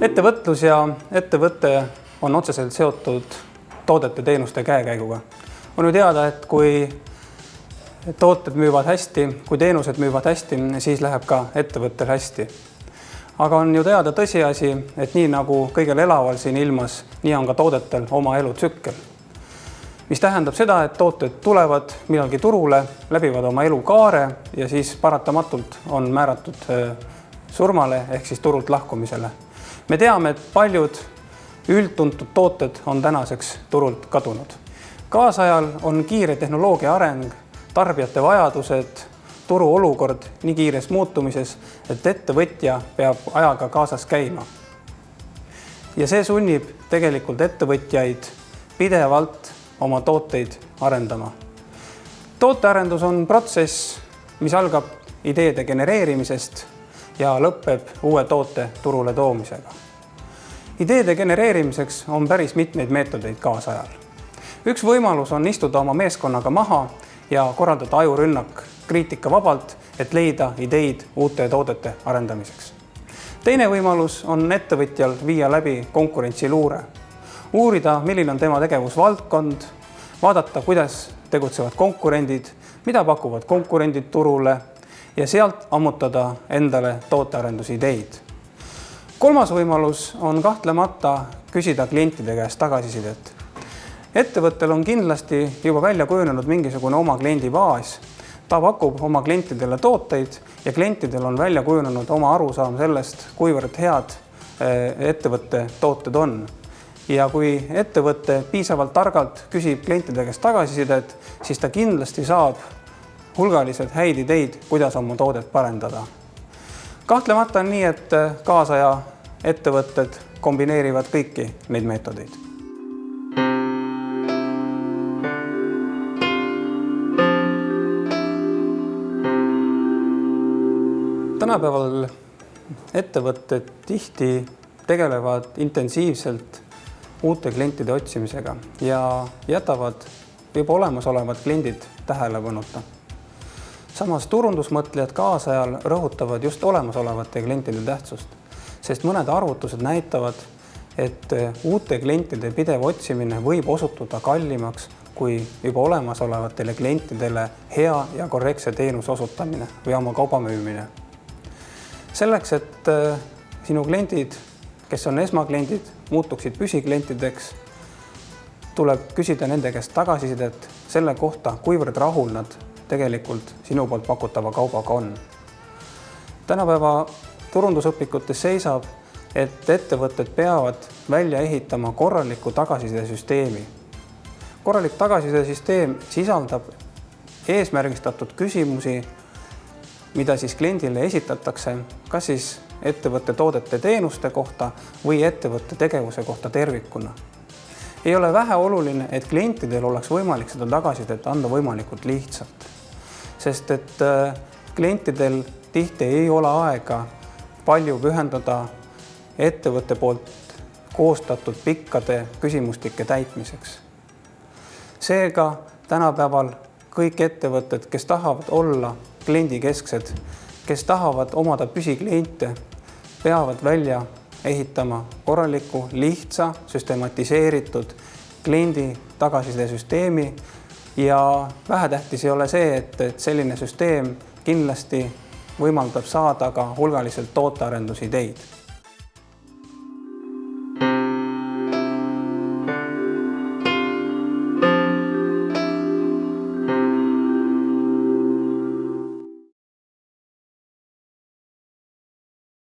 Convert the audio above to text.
ettevõtlus ja ettevõte on otseselt seotud toodete-teenuste käekäiguga. on ju teada, et kui tooted müüvad hästi, kui teenused müüvad hästi, siis läheb ka ettevõttel hästi. aga on ju teada tõsiasi, et nii nagu kõigel elaval siin ilmas, nii on ka toodetel oma elutsükkel. mis tähendab seda, et tooted tulevad millalgi turule, läbivad oma elukaare ja siis paratamatult on määratud eh, surmale ehk siis turult lahkumisele me teame, et paljud üldtuntud tooted on tänaseks turult kadunud. kaasajal on kiire tehnoloogia areng, tarbijate vajadused, turu olukord nii kiires muutumises, et ettevõtja peab ajaga kaasas käima. ja see sunnib tegelikult ettevõtjaid pidevalt oma tooteid arendama. tootearendus on protsess, mis algab ideede genereerimisest ja lõpeb uue toote turule toomisega. ideede genereerimiseks on päris mitmeid meetodeid kaasajal. üks võimalus on istuda oma meeskonnaga maha ja korraldada ajurünnak kriitikavabalt, et leida ideid uute toodete arendamiseks. teine võimalus on ettevõtjal viia läbi konkurentsiluure, uurida, milline on tema tegevusvaldkond, vaadata, kuidas tegutsevad konkurendid, mida pakuvad konkurendid turule ja sealt ammutada endale tootearendusideid. kolmas võimalus on kahtlemata küsida klientide käest tagasisidet. ettevõttel on kindlasti juba välja kujunenud mingisugune oma kliendibaas. ta pakub oma klientidele tooteid ja klientidel on välja kujunenud oma arusaam sellest, kuivõrd head eh, ettevõtte tooted on ja kui ettevõte piisavalt targalt küsib klientide käest tagasisidet, siis ta kindlasti saab hulgaliselt häid ideid, kuidas oma toodet parendada. kahtlemata on nii, et kaasaja ettevõtted kombineerivad kõiki neid meetodeid. tänapäeval ettevõtted tihti tegelevad intensiivselt uute klientide otsimisega ja jätavad juba olemasolevad kliendid tähelepanuta samas turundusmõtlejad kaasajal rõhutavad just olemasolevate klientide tähtsust, sest mõned arvutused näitavad, et uute klientide pidev otsimine võib osutuda kallimaks kui juba olemasolevatele klientidele hea ja korrektse teenuse osutamine või oma kauba müümine. selleks, et äh, sinu kliendid, kes on esmakliendid, muutuksid püsiklientideks, tuleb küsida nende käest tagasisidet selle kohta, kuivõrd rahul nad tegelikult sinu poolt pakutava kaubaga on. tänapäeva turundusõpikutes seisab, et ettevõtted peavad välja ehitama korraliku tagasisidesüsteemi. korralik tagasisidesüsteem sisaldab eesmärgistatud küsimusi, mida siis kliendile esitatakse, kas siis ettevõtte toodete-teenuste kohta või ettevõtte tegevuse kohta tervikuna ei ole väheoluline, et klientidel oleks võimalik seda tagasisidet anda võimalikult lihtsalt sest et äh, klientidel tihti ei ole aega palju pühendada ettevõtte poolt koostatud pikkade küsimustike täitmiseks. seega tänapäeval kõik ettevõtted, kes tahavad olla kliendikesksed, kes tahavad omada püsikliente, peavad välja ehitama korraliku, lihtsa, süstematiseeritud kliendi tagasisidesüsteemi ja vähetähtis ei ole see, et, et selline süsteem kindlasti võimaldab saada ka hulgaliselt tootearendusideid